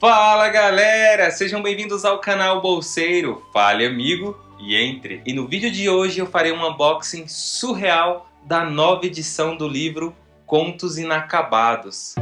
Fala galera, sejam bem-vindos ao canal Bolseiro, fale amigo e entre. E no vídeo de hoje eu farei um unboxing surreal da nova edição do livro Contos Inacabados.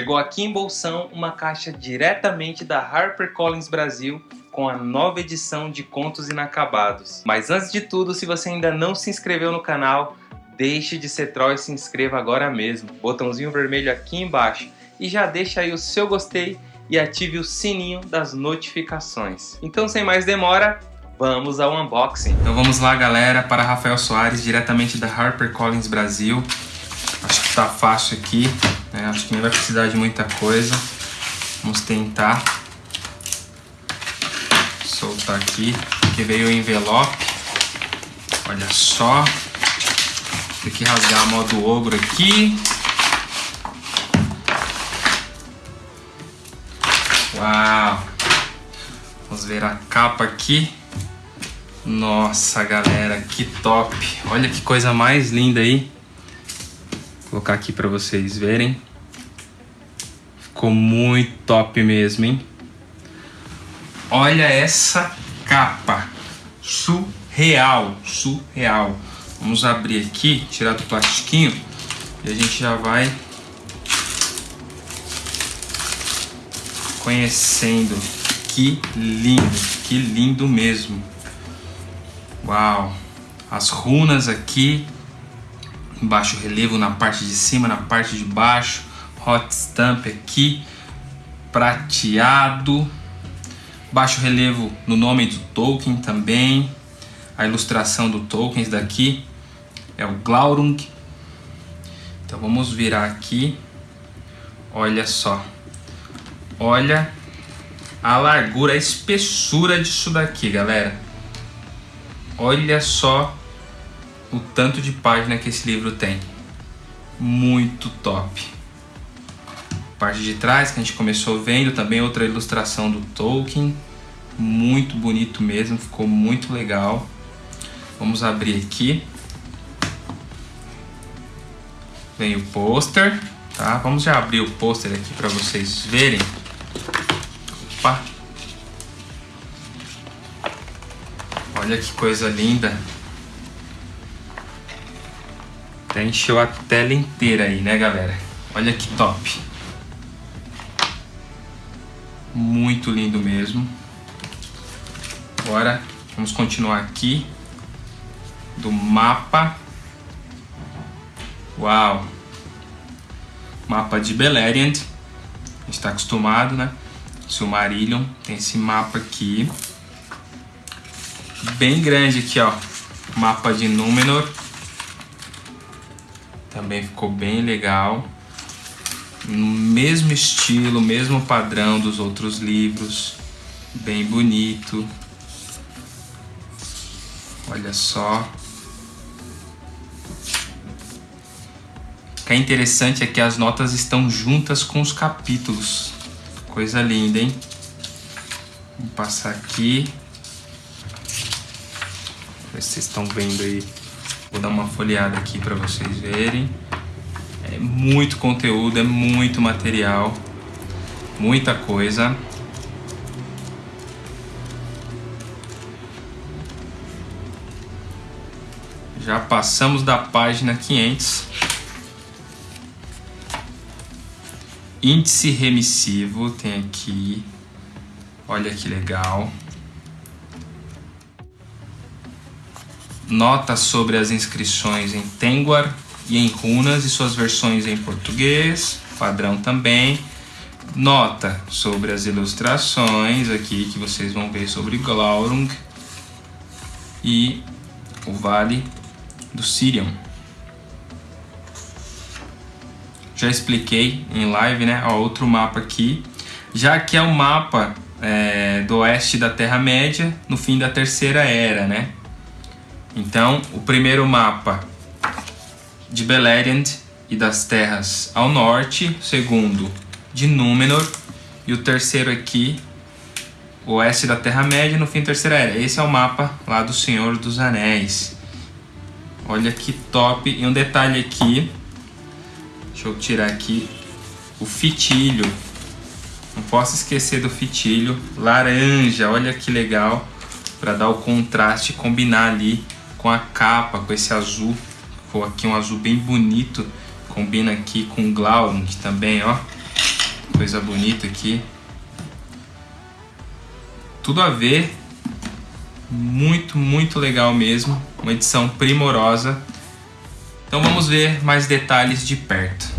Chegou aqui em Bolsão uma caixa diretamente da HarperCollins Brasil com a nova edição de Contos Inacabados. Mas antes de tudo, se você ainda não se inscreveu no canal, deixe de ser troll e se inscreva agora mesmo. Botãozinho vermelho aqui embaixo. E já deixa aí o seu gostei e ative o sininho das notificações. Então sem mais demora, vamos ao unboxing. Então vamos lá galera, para Rafael Soares, diretamente da HarperCollins Brasil. Acho que tá fácil aqui. Né? Acho que nem vai precisar de muita coisa. Vamos tentar soltar aqui. Aqui veio o envelope. Olha só. Tem que rasgar a modo ogro aqui. Uau! Vamos ver a capa aqui. Nossa, galera, que top! Olha que coisa mais linda aí. Vou colocar aqui para vocês verem. Ficou muito top mesmo, hein? Olha essa capa. Surreal, surreal. Vamos abrir aqui, tirar do plastiquinho e a gente já vai conhecendo. Que lindo, que lindo mesmo. Uau! As runas aqui baixo relevo na parte de cima, na parte de baixo, hot stamp aqui, prateado, baixo relevo no nome do Tolkien também, a ilustração do Tolkien daqui é o Glaurung. Então vamos virar aqui, olha só, olha a largura, a espessura disso daqui, galera. Olha só o tanto de página que esse livro tem. Muito top. Parte de trás que a gente começou vendo, também outra ilustração do Tolkien. Muito bonito mesmo, ficou muito legal. Vamos abrir aqui. Vem o pôster, tá? Vamos já abrir o pôster aqui para vocês verem. Opa! Olha que coisa linda. Já encheu a tela inteira aí, né, galera? Olha que top. Muito lindo mesmo. Agora, vamos continuar aqui. Do mapa. Uau! Mapa de Beleriand. A gente está acostumado, né? Silmarillion. Tem esse mapa aqui. Bem grande aqui, ó. Mapa de Númenor. Também ficou bem legal. No mesmo estilo, mesmo padrão dos outros livros. Bem bonito. Olha só. O que é interessante é que as notas estão juntas com os capítulos. Coisa linda, hein? Vou passar aqui. Vocês estão vendo aí Vou dar uma folheada aqui para vocês verem. É muito conteúdo, é muito material, muita coisa. Já passamos da página 500. Índice remissivo tem aqui. Olha que legal. Nota sobre as inscrições em Tengwar e em runas e suas versões em português, padrão também. Nota sobre as ilustrações aqui que vocês vão ver sobre Glaurung e o Vale do Sirion. Já expliquei em live, né? Ó, outro mapa aqui. Já que é o um mapa é, do oeste da Terra-média, no fim da Terceira Era, né? Então, o primeiro mapa de Beleriand e das terras ao norte, o segundo de Númenor e o terceiro aqui, oeste da Terra-média no fim Terceira Era. Esse é o mapa lá do Senhor dos Anéis. Olha que top. E um detalhe aqui, deixa eu tirar aqui, o fitilho. Não posso esquecer do fitilho laranja, olha que legal, para dar o contraste, combinar ali com a capa, com esse azul. Ficou aqui um azul bem bonito, combina aqui com o Glaurung também, ó. Coisa bonita aqui. Tudo a ver, muito, muito legal mesmo. Uma edição primorosa. Então vamos ver mais detalhes de perto.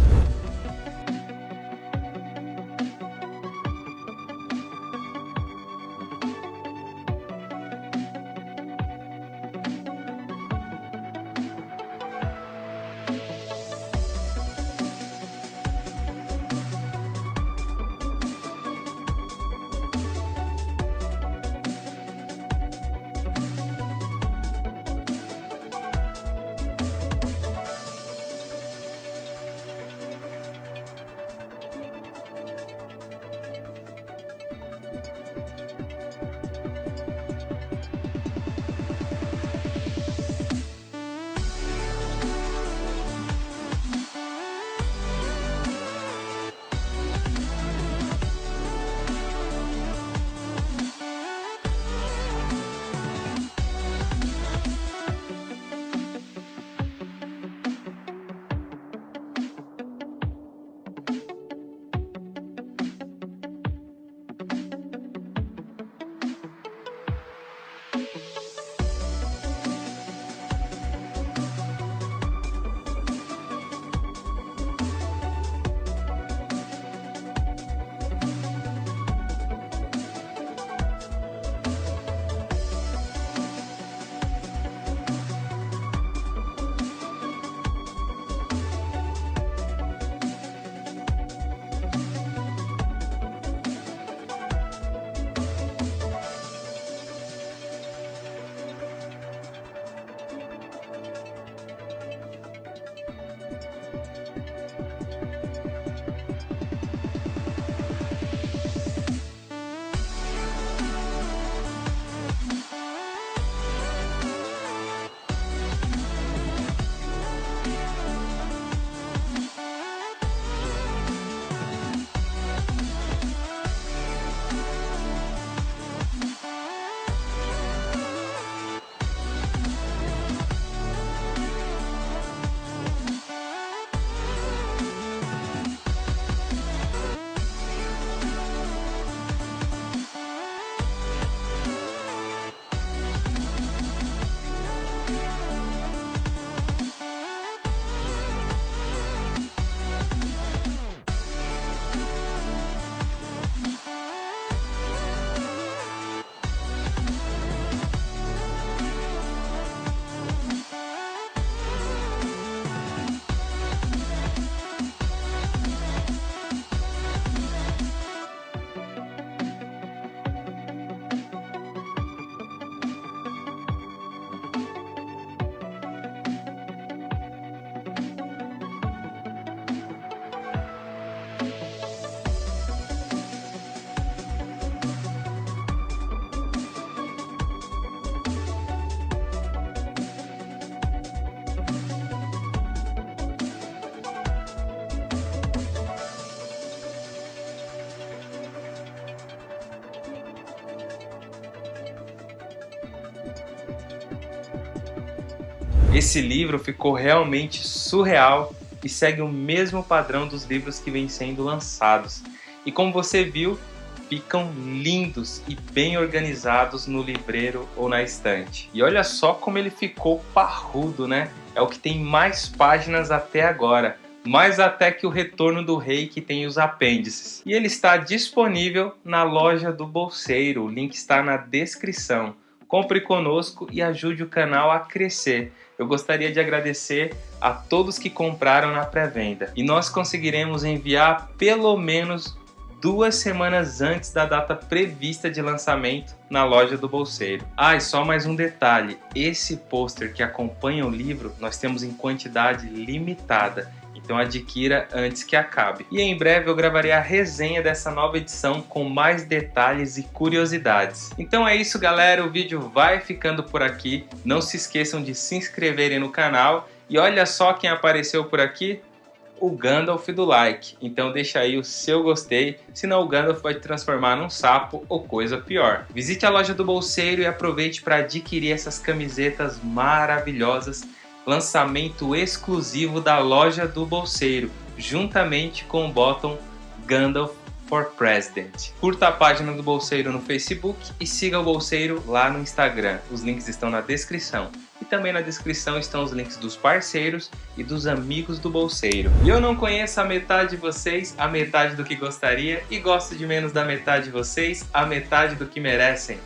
Esse livro ficou realmente surreal e segue o mesmo padrão dos livros que vêm sendo lançados. E como você viu, ficam lindos e bem organizados no livreiro ou na estante. E olha só como ele ficou parrudo, né? É o que tem mais páginas até agora, mais até que o Retorno do Rei que tem os apêndices. E ele está disponível na loja do Bolseiro, o link está na descrição. Compre conosco e ajude o canal a crescer. Eu gostaria de agradecer a todos que compraram na pré-venda. E nós conseguiremos enviar pelo menos duas semanas antes da data prevista de lançamento na loja do Bolseiro. Ah, e só mais um detalhe, esse pôster que acompanha o livro nós temos em quantidade limitada, Então adquira antes que acabe. E em breve eu gravarei a resenha dessa nova edição com mais detalhes e curiosidades. Então é isso galera, o vídeo vai ficando por aqui. Não se esqueçam de se inscreverem no canal. E olha só quem apareceu por aqui, o Gandalf do like. Então deixa aí o seu gostei, senão o Gandalf vai te transformar num sapo ou coisa pior. Visite a loja do Bolseiro e aproveite para adquirir essas camisetas maravilhosas, lançamento exclusivo da loja do Bolseiro, juntamente com o bottom Gandalf for President. Curta a página do Bolseiro no Facebook e siga o Bolseiro lá no Instagram. Os links estão na descrição. E também na descrição estão os links dos parceiros e dos amigos do bolseiro. E eu não conheço a metade de vocês, a metade do que gostaria, e gosto de menos da metade de vocês, a metade do que merecem.